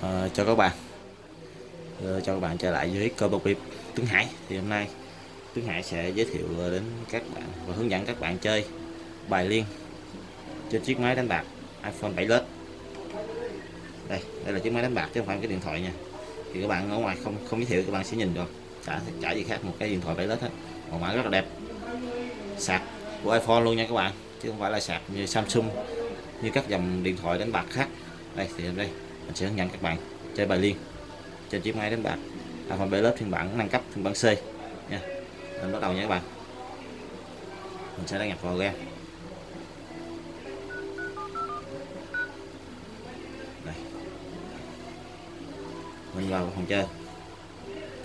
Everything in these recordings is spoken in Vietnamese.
Ờ, cho các bạn. Ờ, uh, cho các bạn trở lại với cơ bộc biệt Tuấn Hải. Thì hôm nay Tuấn Hải sẽ giới thiệu đến các bạn và hướng dẫn các bạn chơi bài liên trên chiếc máy đánh bạc iPhone 7 Plus. Đây đây là chiếc máy đánh bạc chứ không phải cái điện thoại nha. Thì các bạn ở ngoài không không giới thiệu các bạn sẽ nhìn được. Chả chả gì khác một cái điện thoại 7 Plus hết. Màu mã rất là đẹp. Sạc của iPhone luôn nha các bạn. Chứ không phải là sạc như Samsung như các dòng điện thoại đánh bạc khác. Đây thì đây mình sẽ hướng dẫn các bạn chơi bài liên trên chiếc máy đánh bạc. À, iPhone 7 lớp phiên bản nâng cấp phiên bản C. Nha. Mình bắt đầu nha các bạn. Mình sẽ đăng nhập vào game. Đây. Mình vào phòng chơi.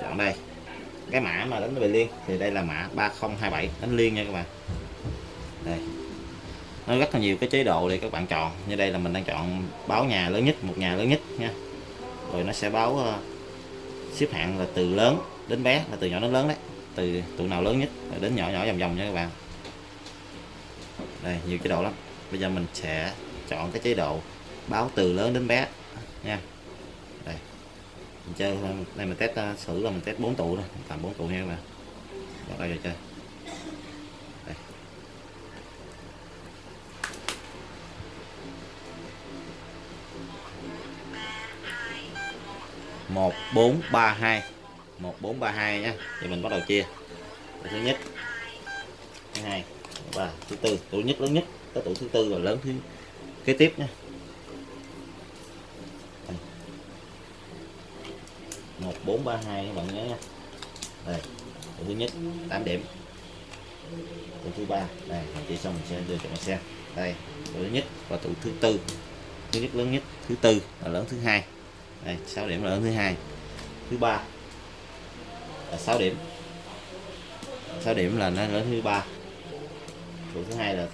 Chọn đây. Cái mã mà đánh bài liên thì đây là mã 3027 đánh liên nha các bạn. Đây nó rất là nhiều cái chế độ để các bạn chọn. Như đây là mình đang chọn báo nhà lớn nhất một nhà lớn nhất nha. Rồi nó sẽ báo uh, xếp hạng là từ lớn đến bé là từ nhỏ đến lớn đấy. Từ tụ nào lớn nhất đến nhỏ nhỏ vòng vòng nha các bạn. Đây nhiều chế độ lắm. Bây giờ mình sẽ chọn cái chế độ báo từ lớn đến bé nha. Đây. Mình chơi đây mình test ờ, thử là mình test 4 tụ thôi tầm 4 tụ nha các bạn. Bắt đầu chơi. Đây. Một, bốn, ba, hai. Một, bốn, ba, hai thì mình bắt đầu chia. Tủ thứ nhất. Thứ hai, thứ ba, thứ tư. Tủ nhất, lớn nhất. Tới tủ thứ tư và lớn thứ kế tiếp nhé một, bốn, ba, hai, các bạn nhớ nha. Đây, tủ thứ nhất 8 điểm. Tủ thứ ba, đây, mình chỉ xong mình sẽ đưa cho bạn xem. Đây, tủ thứ nhất và tủ thứ tư. Thứ nhất, lớn nhất. Thứ tư là lớn thứ hai đây 6 điểm là lớn thứ hai. Thứ ba là 6 điểm. 6 điểm là nó lớn thứ ba. Tụ thứ hai là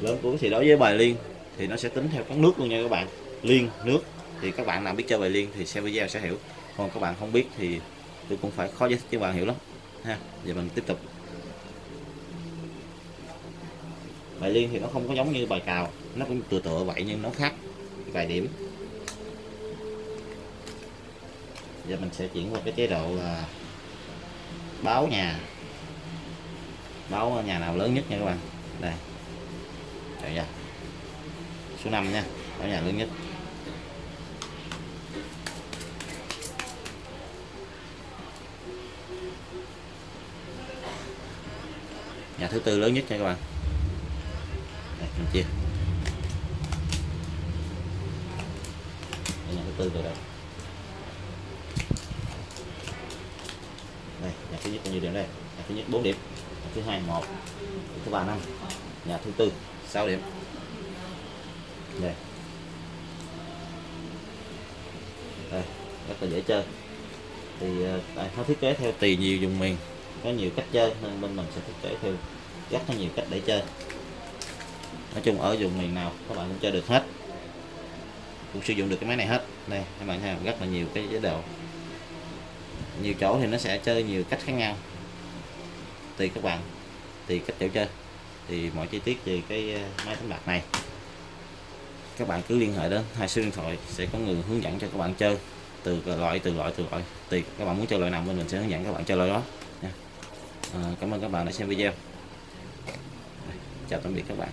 lớn cuối thì đối với bài liên thì nó sẽ tính theo các nước luôn nha các bạn. Liên, nước. Thì các bạn nào biết chơi bài liên thì xem video sẽ hiểu. Còn các bạn không biết thì tôi cũng phải khó giải thích cho bạn hiểu lắm. Ha, giờ mình tiếp tục. Bài liên thì nó không có giống như bài cào. Nó cũng tựa tựa vậy nhưng nó khác. Vài điểm. Giờ mình sẽ chuyển qua cái chế độ là báo nhà. Báo nhà nào lớn nhất nha các bạn? Đây. Đây nha. Số 5 nha báo nhà lớn nhất. Nhà thứ tư lớn nhất nha các bạn. Đây, mình chia. Đây, nhà thứ tư rồi đây đây nhà thứ nhất bao nhiêu điểm đây? Nhà thứ nhất 4 điểm. Nhà thứ hai một. Thứ ba năm. Nhà thứ tư 6 điểm. Đây. Đây, rất là dễ chơi. Thì ờ, tại nó thiết kế theo tùy nhiều dùng miền, có nhiều cách chơi nên bên mình sẽ thiết kế theo rất là nhiều cách để chơi. Nói chung ở vùng miền nào các bạn cũng chơi được hết. Cũng sử dụng được cái máy này hết. Đây, các bạn thấy rất là nhiều cái chế độ nhiều chỗ thì nó sẽ chơi nhiều cách khác nhau. Tùy các bạn tùy cách chỗ chơi. Thì mọi chi tiết về cái ờ, máy đánh bạc này. Các bạn cứ liên hệ đến hai số điện thoại sẽ có người hướng dẫn cho các bạn chơi. Từ loại từ loại từ loại. Tùy các bạn muốn chơi loại nào bên mình sẽ hướng dẫn các bạn chơi loại đó. Nha. À, cảm ơn các bạn đã xem video. Chào tạm biệt các bạn.